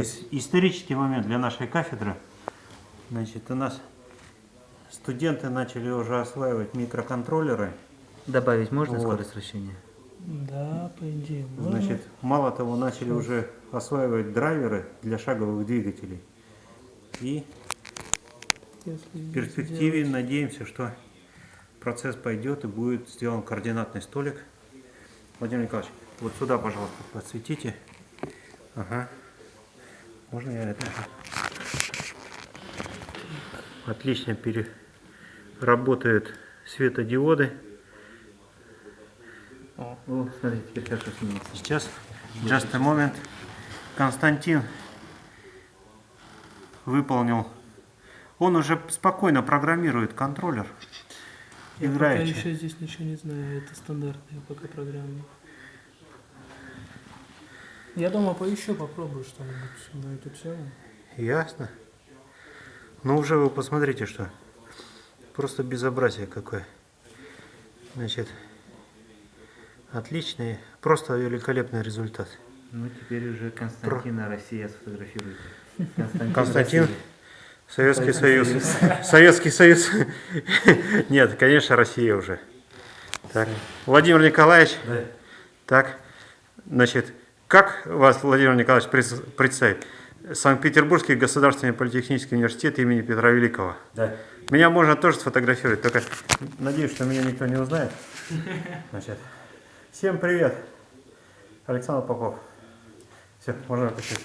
Ис- исторический момент для нашей кафедры. Значит, у нас студенты начали уже осваивать микроконтроллеры. Добавить можно Вот. скорость вращения? Да, по идее, можно. Значит, мало того, начали уже осваивать драйверы для шаговых двигателей. И Если в перспективе надеемся, что процесс пойдет и будет сделан координатный столик. Владимир Николаевич, вот сюда, пожалуйста, подсветите. Ага. Можно я это? Отлично пере... работают светодиоды. О, смотри, теперь хорошо снимется. Сейчас, just a moment. Константин выполнил. Он уже спокойно программирует контроллер. Я пока еще здесь ничего не знаю, это стандартные пока программы. Я дома поищу, попробую что-нибудь на эту тему. Ясно. Ну уже вы посмотрите, что. Просто безобразие какое. Значит, отличный, просто великолепный результат. Ну, теперь уже Константина Россия сфотографирует. Константин, Константин, Россия. Советский Союз. Советский Союз. Нет, конечно, Россия уже. Так. Владимир Николаевич. Да. Так. Значит, как вас, Владимир Николаевич, пред- представить? Санкт-Петербургский государственный политехнический университет имени Петра Великого. Да. Меня можно тоже сфотографировать, только надеюсь, что меня никто не узнает. Значит, всем привет. Александр Попов. Все, можно отпустить.